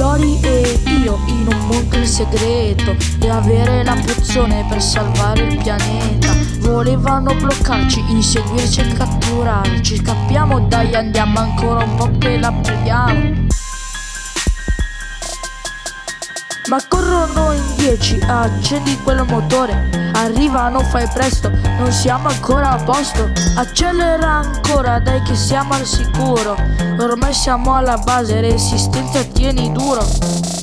Lori e io in un bunker segreto e avere la pozione per salvare il pianeta. Volevano bloccarci, inseguirci e catturarci. Scappiamo dai, andiamo ancora un po' che la preghiamo. Ma corrono in dieci, accendi quel motore Arrivano, fai presto, non siamo ancora a posto. Accelera ancora, dai che siamo al sicuro. Ormai siamo alla base, resistenza tieni duro